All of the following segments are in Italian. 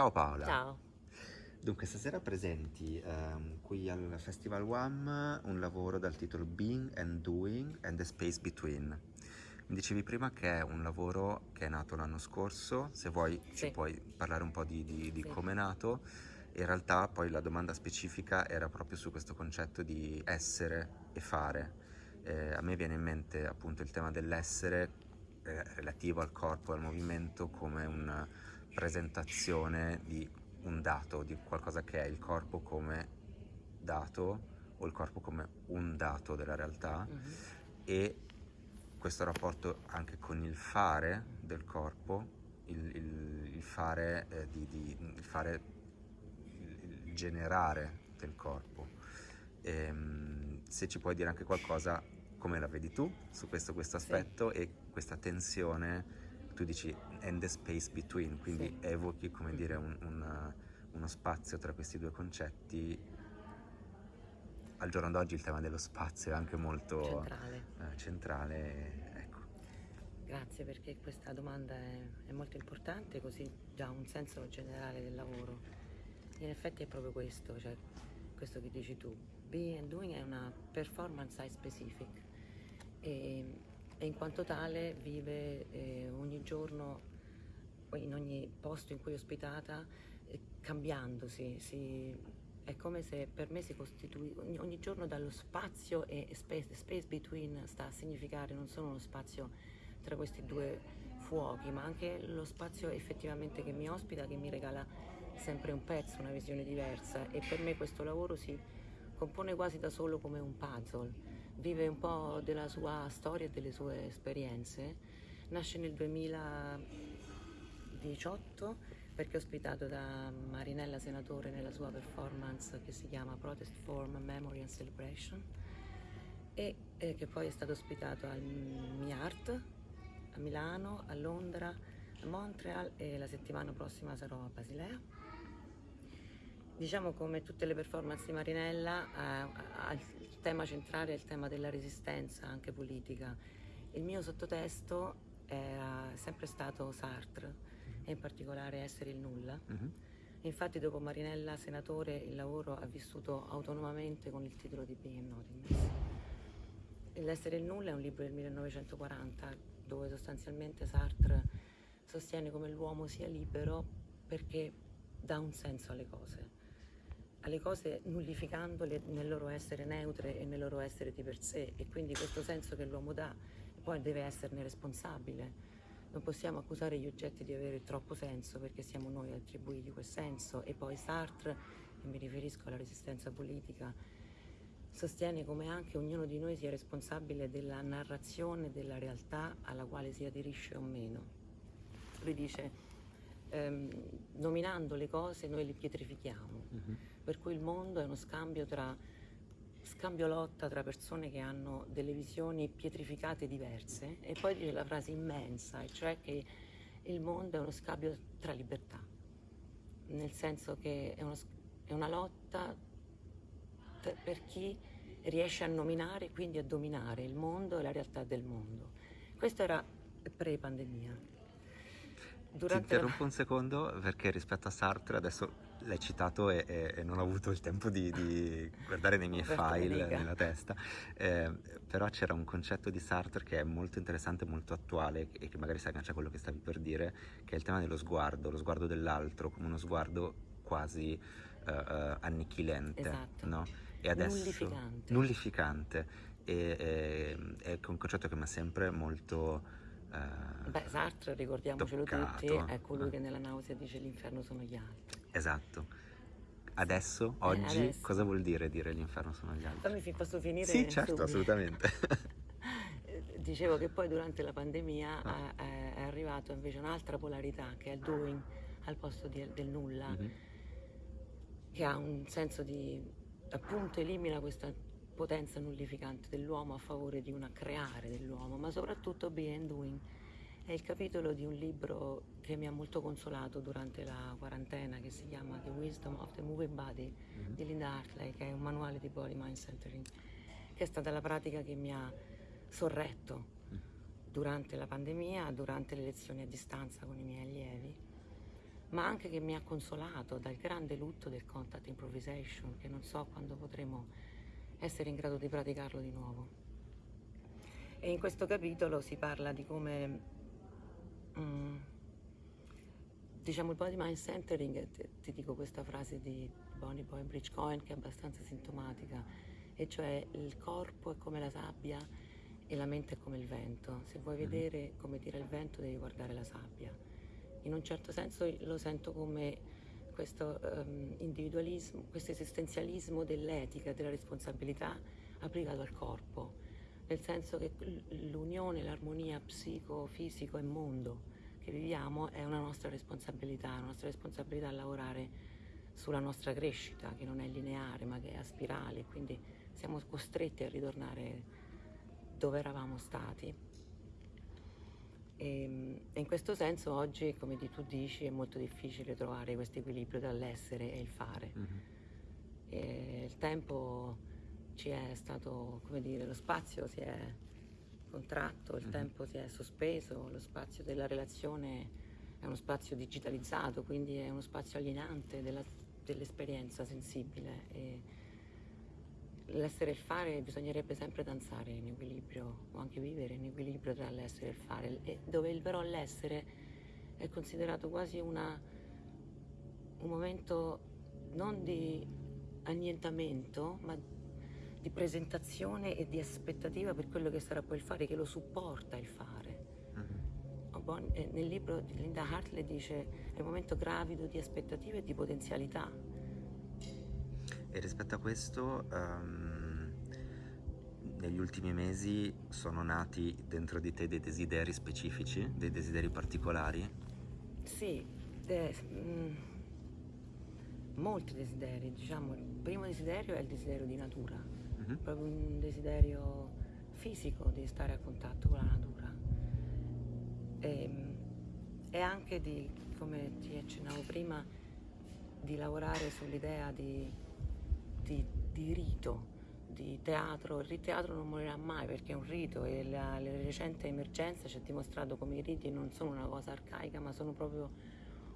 Ciao Paola. Ciao. Dunque, stasera presenti ehm, qui al Festival WAM un lavoro dal titolo Being and Doing and the Space Between. Mi dicevi prima che è un lavoro che è nato l'anno scorso, se vuoi Sì. ci puoi parlare un po' di, di- di Sì. come è nato. In realtà poi la domanda specifica era proprio su questo concetto di essere e fare. Eh, a me viene in mente appunto il tema dell'essere eh, relativo al corpo e al movimento come una presentazione di un dato, di qualcosa che è il corpo come dato o il corpo come un dato della realtà Mhm. e questo rapporto anche con il fare del corpo, il, il- il fare, eh, di, di- il fare, il, generare del corpo. Ehm, se ci puoi dire anche qualcosa, come la vedi tu su questo, questo Sì. aspetto e questa tensione, tu dici and the space between, quindi Sì. evochi come dire un- un, uno spazio tra questi due concetti. Al giorno d'oggi il tema dello spazio è anche molto Centrale. eh, centrale, ecco. Grazie perché questa domanda è, è molto importante, così dà un senso generale del lavoro. In effetti è proprio questo, cioè questo che dici tu. Be and Doing è una performance site specific e, e in quanto tale vive eh, ogni giorno, in ogni posto in cui è ospitata, eh, cambiandosi. si- è come se per me si costituisce ogni, ogni giorno dallo spazio e space, space between sta a significare non solo uno spazio tra questi due fuochi, ma anche lo spazio effettivamente che mi ospita, che mi regala sempre un pezzo, una visione diversa e per me questo lavoro si compone quasi da solo come un puzzle, vive un po' della sua storia e delle sue esperienze, nasce nel 2018 perché è ospitato da Marinella Senatore nella sua performance che si chiama Protest Form Memory and Celebration e eh, che poi è stato ospitato al MIART a Milano, a Londra, a Montreal e la settimana prossima sarò a Basilea. Diciamo come tutte le performance di Marinella, eh, il tema centrale è il tema della resistenza anche politica. Il mio sottotesto è sempre stato Sartre e in particolare Essere il nulla. Mhm. Infatti dopo Marinella Senatore il lavoro ha vissuto autonomamente con il titolo di Being and Nothingness. L'essere il nulla è un libro del 1940 dove sostanzialmente Sartre sostiene come l'uomo sia libero perché dà un senso alle cose, alle cose nullificandole nel loro essere neutre e nel loro essere di per sé e quindi questo senso che l'uomo dà poi deve esserne responsabile. Non possiamo accusare gli oggetti di avere troppo senso perché siamo noi a attribuirgli quel senso e poi Sartre, e mi riferisco alla resistenza politica, sostiene come anche ognuno di noi sia responsabile della narrazione della realtà alla quale si aderisce o meno. Lui dice, ehm, nominando le cose noi le pietrifichiamo, Mhm. per cui il mondo è uno scambio tra scambio lotta tra persone che hanno delle visioni pietrificate diverse e poi dice la frase immensa, e cioè che il mondo è uno scambio tra libertà, nel senso che è, uno è una lotta t- per chi riesce a nominare e quindi a dominare il mondo e la realtà del mondo. Questo era pre-pandemia. Ti Durante la- interrompo un secondo perché rispetto a Sartre adesso l'hai citato e, e- e non ho avuto il tempo di, di guardare nei miei file nella testa, Eh, però c'era un concetto di Sartre che è molto interessante, molto attuale e che magari si aggancia a quello che stavi per dire, che è il tema dello sguardo, lo sguardo dell'altro come uno sguardo quasi eh, eh, annichilente, Esatto. no? E adesso, Nullificante. nullificante. E, e- è un concetto che mi ha sempre molto... eh, Beh, Sartre, ricordiamocelo tutti, toccato, è colui eh. che nella nausea dice l'inferno sono gli altri. Esatto. Adesso, oggi, adesso. cosa vuol dire dire l'inferno sono gli altri? Fammi posso finire? Sì, certo, subito? assolutamente. Eh, Dicevo che poi durante la pandemia Ah. è, è- è arrivata invece un'altra polarità che è il doing al posto di- del nulla, Mhm. che ha un senso di appunto elimina questa potenza nullificante dell'uomo a favore di una creare dell'uomo, ma soprattutto be and doing. È il capitolo di un libro che mi ha molto consolato durante la quarantena che si chiama The Wisdom of the Moving Body Mhm. di Linda Hartley, che è un manuale di body mind centering, che è stata la pratica che mi ha sorretto durante la pandemia, durante le lezioni a distanza con i miei allievi, ma anche che mi ha consolato dal grande lutto del contact improvisation, che non so quando potremo essere in grado di praticarlo di nuovo. E in questo capitolo si parla di come, mm, diciamo, il body mind centering, ti, ti dico questa frase di Bonnie Boy Bridge Cohen che è abbastanza sintomatica, e cioè il corpo è come la sabbia e la mente è come il vento. Se vuoi mm-hmm. vedere come tira il vento devi guardare la sabbia in un certo senso lo sento come questo um, individualismo, questo esistenzialismo dell'etica, della responsabilità applicato al corpo, nel senso che l'unione, l'armonia psico-fisico e mondo che viviamo è una nostra responsabilità, una nostra responsabilità a lavorare sulla nostra crescita, che non è lineare ma che è a spirale, quindi siamo costretti a ritornare dove eravamo stati. E, ehm, e in questo senso oggi, come tu dici, è molto difficile trovare questo equilibrio tra l'essere e il fare. Mm-hmm. E il tempo ci è stato, come dire, lo spazio si è contratto, il mm-hmm. tempo si è sospeso, lo spazio della relazione è uno spazio digitalizzato, quindi è uno spazio alienante della, dell'esperienza sensibile. E, l'essere e il fare bisognerebbe sempre danzare in equilibrio o anche vivere in equilibrio tra l'essere e il fare, e dove il però l'essere è considerato quasi una, un momento non di annientamento, ma di presentazione e di aspettativa per quello che sarà poi il fare, che lo supporta il fare. Mm-hmm. Nel libro di Linda Hartley dice è un momento gravido di aspettative e di potenzialità e rispetto a questo, um, negli ultimi mesi sono nati dentro di te dei desideri specifici, dei desideri particolari? Sì, de- mm, molti desideri, diciamo. Il primo desiderio è il desiderio di natura, mm-hmm. proprio un desiderio fisico di stare a contatto con la natura. E, ehm, e anche di, come ti accennavo prima, di lavorare sull'idea di di, rito, di teatro. Il teatro non morirà mai perché è un rito e la, la recente emergenza ci ha dimostrato come i riti non sono una cosa arcaica ma sono proprio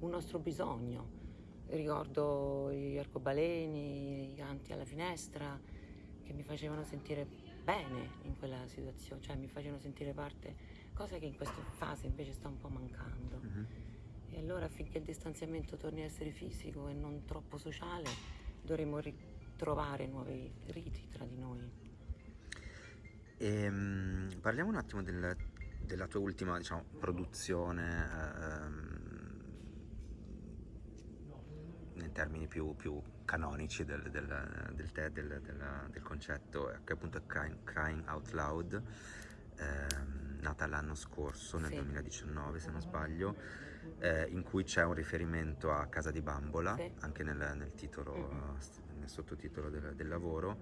un nostro bisogno. Ricordo gli arcobaleni, i canti alla finestra che mi facevano sentire bene in quella situazione, cioè mi facevano sentire parte, cosa che in questa fase invece sta un po' mancando. Mm-hmm. E allora affinché il distanziamento torni a essere fisico e non troppo sociale, dovremmo ri- trovare nuovi riti tra di noi. E, um, parliamo un attimo del, della tua ultima diciamo, produzione um, in termini più, più canonici del, del, del, te, del, del, concetto, che appunto è Crying, Out Loud, ehm, nata l'anno scorso, nel sì. 2019 se non sbaglio, eh, in cui c'è un riferimento a Casa di Bambola, sì. anche nel, nel titolo mm-hmm nel sottotitolo del, del lavoro,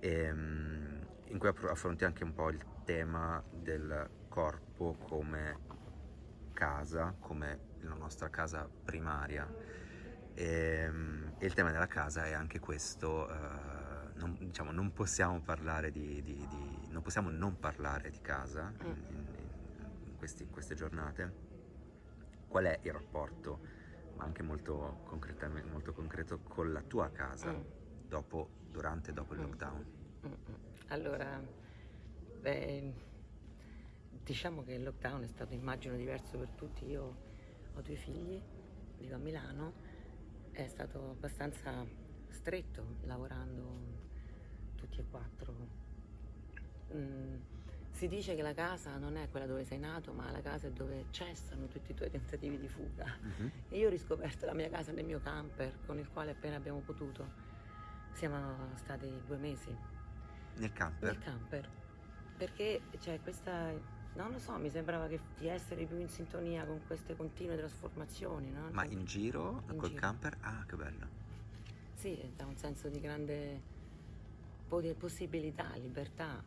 e, ehm, in cui affronti anche un po' il tema del corpo come casa, come la nostra casa primaria. E, ehm, e il tema della casa è anche questo, uh, non, diciamo, non possiamo parlare di, di, di, non possiamo non parlare di casa in, in, in, questi, in queste giornate. Qual è il rapporto? Ma anche molto, molto concreto con la tua casa mm. dopo, durante e dopo il mm. lockdown? Mm. Allora, beh, diciamo che il lockdown è stato immagino diverso per tutti. Io ho due figli, vivo a Milano, è stato abbastanza stretto lavorando tutti e quattro. Mm si dice che la casa non è quella dove sei nato, ma la casa è dove cessano tutti i tuoi tentativi di fuga. Uh-huh. E io ho riscoperto la mia casa nel mio camper, con il quale appena abbiamo potuto. Siamo stati due mesi. Nel camper? Nel camper. Perché c'è questa. Non lo so, mi sembrava che, di essere più in sintonia con queste continue trasformazioni. No? Ma in giro in col giro. camper? Ah, che bello. Sì, dà un senso di grande possibilità, libertà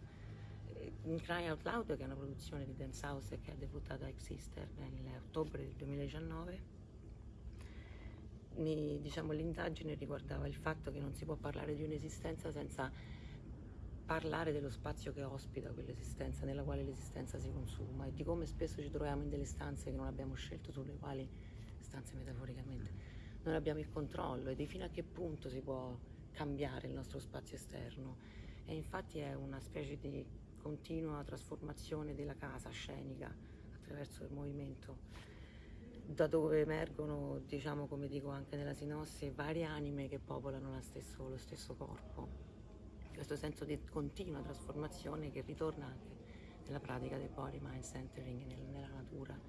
Cry Out Loud, che è una produzione di Dance House che ha debuttato a Exister nell'ottobre del 2019, mi, diciamo, l'indagine riguardava il fatto che non si può parlare di un'esistenza senza parlare dello spazio che ospita quell'esistenza, nella quale l'esistenza si consuma e di come spesso ci troviamo in delle stanze che non abbiamo scelto, sulle quali stanze metaforicamente, non abbiamo il controllo e di fino a che punto si può cambiare il nostro spazio esterno. E infatti è una specie di continua trasformazione della casa scenica attraverso il movimento, da dove emergono, diciamo come dico anche nella sinossi, varie anime che popolano stesso, lo stesso corpo. Questo senso di continua trasformazione che ritorna anche nella pratica del body mind centering nella natura.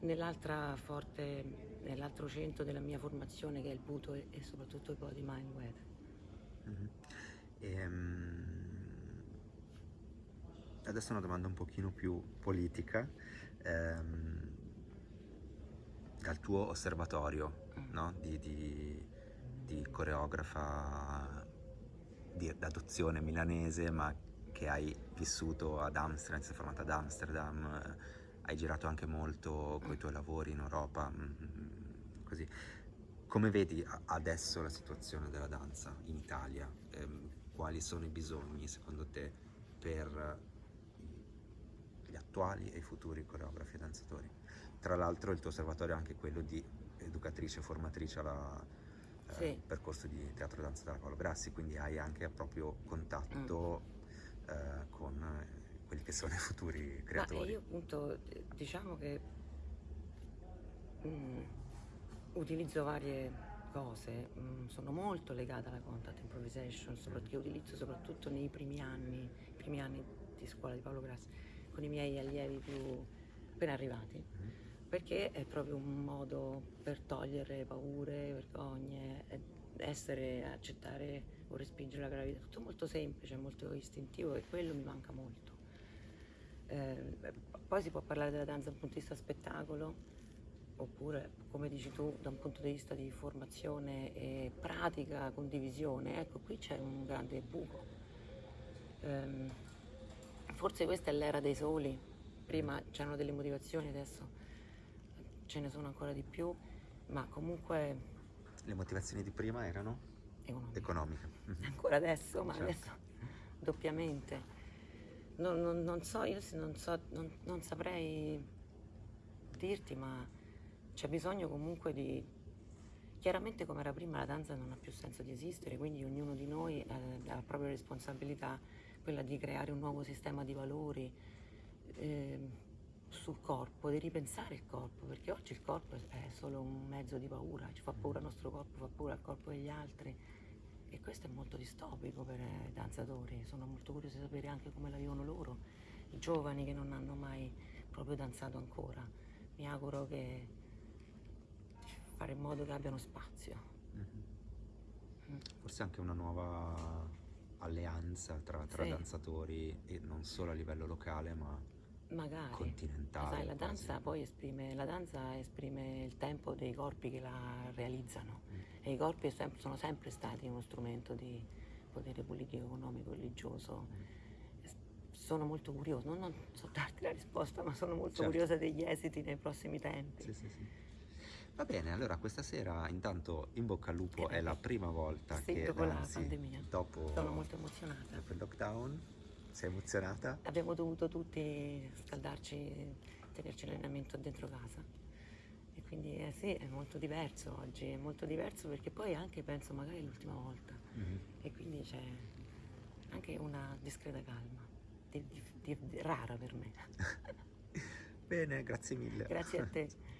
Nell'altra forte, nell'altro centro della mia formazione che è il Buto e, e soprattutto il body mind weather. Mm-hmm. Ehm, adesso una domanda un pochino più politica. Ehm, dal tuo osservatorio mm. no? di, di, di, coreografa d'adozione milanese, ma che hai vissuto ad Amsterdam, sei formata ad Amsterdam, eh, hai girato anche molto con i tuoi lavori in Europa, mm, mm, così. Come vedi adesso la situazione della danza in Italia? Eh, quali sono i bisogni secondo te per attuali e i futuri coreografi e danzatori. Tra l'altro il tuo osservatorio è anche quello di educatrice e formatrice alla eh, sì. eh, percorso di teatro e danza della Paolo Grassi, quindi hai anche proprio contatto mm. eh, con quelli che sono i futuri creatori. Ma io appunto diciamo che mm, utilizzo varie cose, mm, sono molto legata alla contact improvisation, che utilizzo soprattutto nei primi anni, primi anni di scuola di Paolo Grassi con i miei allievi più appena arrivati, mm-hmm. perché è proprio un modo per togliere paure, vergogne, essere, accettare o respingere la gravità, tutto molto semplice, molto istintivo e quello mi manca molto. Eh, poi si può parlare della danza da un punto di vista spettacolo, oppure, come dici tu, da un punto di vista di formazione e pratica, condivisione. Ecco, qui c'è un grande buco. Eh, Forse questa è l'era dei soli, prima c'erano delle motivazioni, adesso ce ne sono ancora di più, ma comunque... Le motivazioni di prima erano? Economiche. Economiche. Ancora adesso, ma certo. adesso doppiamente. Non, non, non, so, io non, so, non saprei dirti, ma c'è bisogno comunque di... Chiaramente come era prima la danza non ha più senso di esistere, quindi ognuno di noi eh, ha la propria responsabilità quella di creare un nuovo sistema di valori eh, sul corpo, di ripensare il corpo, perché oggi il corpo è solo un mezzo di paura, ci fa paura il nostro corpo, fa paura il corpo degli altri e questo è molto distopico per i danzatori, sono molto curiosa di sapere anche come la vivono loro, i giovani che non hanno mai proprio danzato ancora. Mi auguro che fare in modo che abbiano spazio. Mm-hmm. Forse anche una nuova alleanza tra, tra sì. danzatori e non solo a livello locale ma Magari. continentale. Sai, la danza poi esprime, la danza esprime il tempo dei corpi che la realizzano mm. e i corpi sono sempre stati uno strumento di potere politico, economico, religioso. Mm. Sono molto curiosa, non, non so darti la risposta, ma sono molto certo. curiosa degli esiti nei prossimi tempi. Sì, sì, sì. Va bene, allora questa sera intanto in bocca al lupo è la prima volta sì, che dopo la pandemia. Dopo, Sono molto emozionata. Dopo il lockdown, sei emozionata? Abbiamo dovuto tutti scaldarci, tenerci l'allenamento dentro casa. E quindi eh, sì, è molto diverso oggi, è molto diverso perché poi anche penso magari è l'ultima volta. Mm-hmm. E quindi c'è anche una discreta calma, di, di, di, rara per me. Bene, grazie mille. Grazie a te.